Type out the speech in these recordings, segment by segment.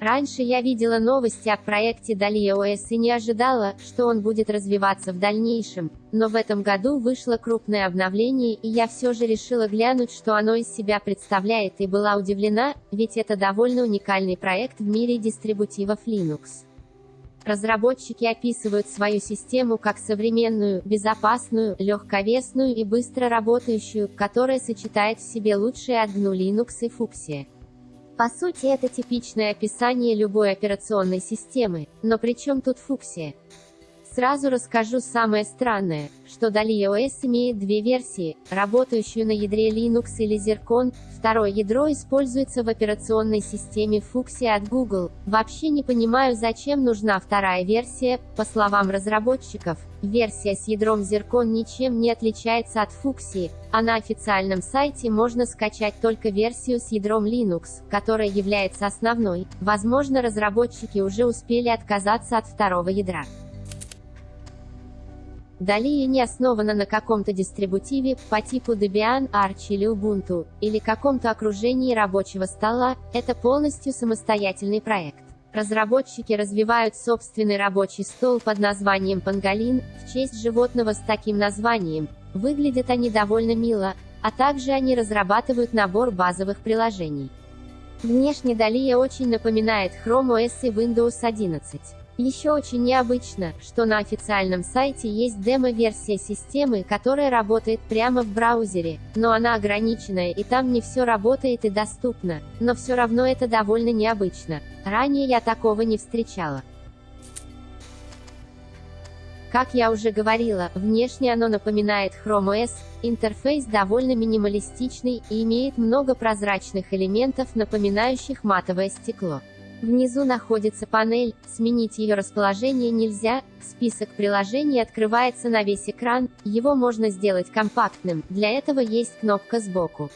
Раньше я видела новости о проекте Dali OS и не ожидала, что он будет развиваться в дальнейшем, но в этом году вышло крупное обновление и я все же решила глянуть, что оно из себя представляет и была удивлена, ведь это довольно уникальный проект в мире дистрибутивов Linux. Разработчики описывают свою систему как современную, безопасную, легковесную и быстро работающую, которая сочетает в себе лучшие от Linux и Fuchsia. По сути это типичное описание любой операционной системы, но при чем тут фуксия? Сразу расскажу самое странное, что Dali OS имеет две версии, работающую на ядре Linux или Zircon, второе ядро используется в операционной системе Fuchsia от Google. Вообще не понимаю зачем нужна вторая версия, по словам разработчиков, версия с ядром Zircon ничем не отличается от Fuchsia, а на официальном сайте можно скачать только версию с ядром Linux, которая является основной, возможно разработчики уже успели отказаться от второго ядра. Далее не основана на каком-то дистрибутиве, по типу Debian, Arch или Ubuntu, или каком-то окружении рабочего стола, это полностью самостоятельный проект. Разработчики развивают собственный рабочий стол под названием Pangolin, в честь животного с таким названием. Выглядят они довольно мило, а также они разрабатывают набор базовых приложений. Внешне Далия очень напоминает Chrome OS и Windows 11. Еще очень необычно, что на официальном сайте есть демо-версия системы, которая работает прямо в браузере, но она ограниченная и там не все работает и доступно, но все равно это довольно необычно. Ранее я такого не встречала. Как я уже говорила, внешне оно напоминает Chrome OS, интерфейс довольно минималистичный и имеет много прозрачных элементов, напоминающих матовое стекло. Внизу находится панель, сменить ее расположение нельзя, список приложений открывается на весь экран, его можно сделать компактным, для этого есть кнопка сбоку.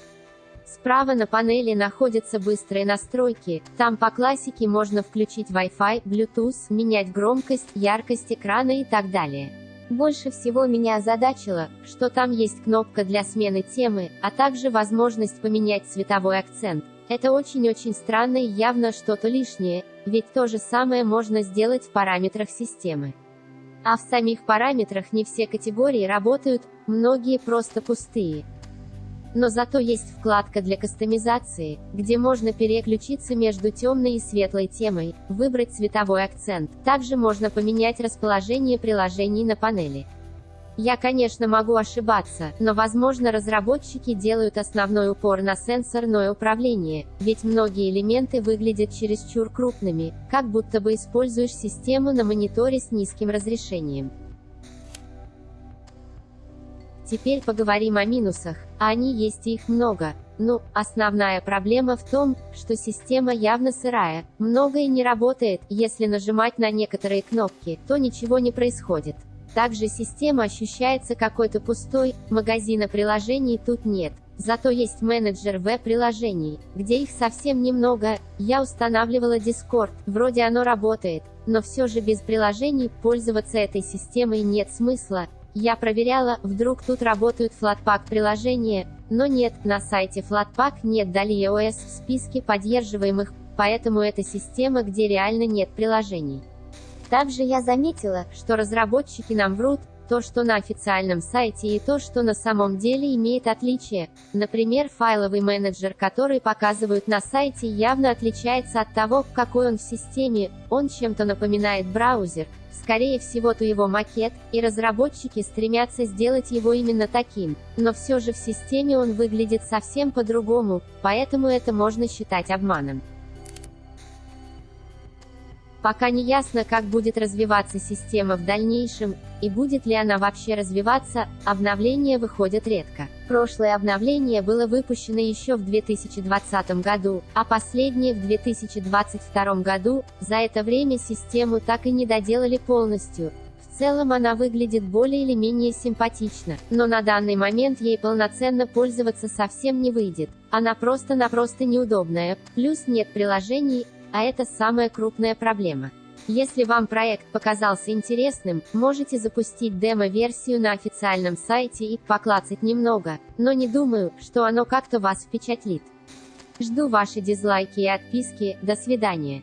Справа на панели находятся быстрые настройки, там по классике можно включить Wi-Fi, Bluetooth, менять громкость, яркость экрана и так далее. Больше всего меня озадачило, что там есть кнопка для смены темы, а также возможность поменять цветовой акцент. Это очень-очень странно и явно что-то лишнее, ведь то же самое можно сделать в параметрах системы. А в самих параметрах не все категории работают, многие просто пустые. Но зато есть вкладка для кастомизации, где можно переключиться между темной и светлой темой, выбрать цветовой акцент. Также можно поменять расположение приложений на панели. Я, конечно, могу ошибаться, но возможно разработчики делают основной упор на сенсорное управление, ведь многие элементы выглядят чересчур крупными, как будто бы используешь систему на мониторе с низким разрешением. Теперь поговорим о минусах, а они есть и их много. Ну, основная проблема в том, что система явно сырая, многое не работает, если нажимать на некоторые кнопки, то ничего не происходит. Также система ощущается какой-то пустой, магазина приложений тут нет. Зато есть менеджер веб-приложений, где их совсем немного. Я устанавливала Discord, вроде оно работает, но все же без приложений пользоваться этой системой нет смысла. Я проверяла, вдруг тут работают Flatpak приложения, но нет, на сайте Flatpak нет Dali OS в списке поддерживаемых, поэтому это система, где реально нет приложений. Также я заметила, что разработчики нам врут, то, что на официальном сайте и то, что на самом деле имеет отличие. Например, файловый менеджер, который показывают на сайте, явно отличается от того, какой он в системе, он чем-то напоминает браузер, скорее всего то его макет, и разработчики стремятся сделать его именно таким, но все же в системе он выглядит совсем по-другому, поэтому это можно считать обманом. Пока не ясно, как будет развиваться система в дальнейшем, и будет ли она вообще развиваться, обновления выходят редко. Прошлое обновление было выпущено еще в 2020 году, а последнее в 2022 году, за это время систему так и не доделали полностью, в целом она выглядит более или менее симпатично, но на данный момент ей полноценно пользоваться совсем не выйдет. Она просто-напросто неудобная, плюс нет приложений, а это самая крупная проблема. Если вам проект показался интересным, можете запустить демо-версию на официальном сайте и поклацать немного, но не думаю, что оно как-то вас впечатлит. Жду ваши дизлайки и отписки, до свидания.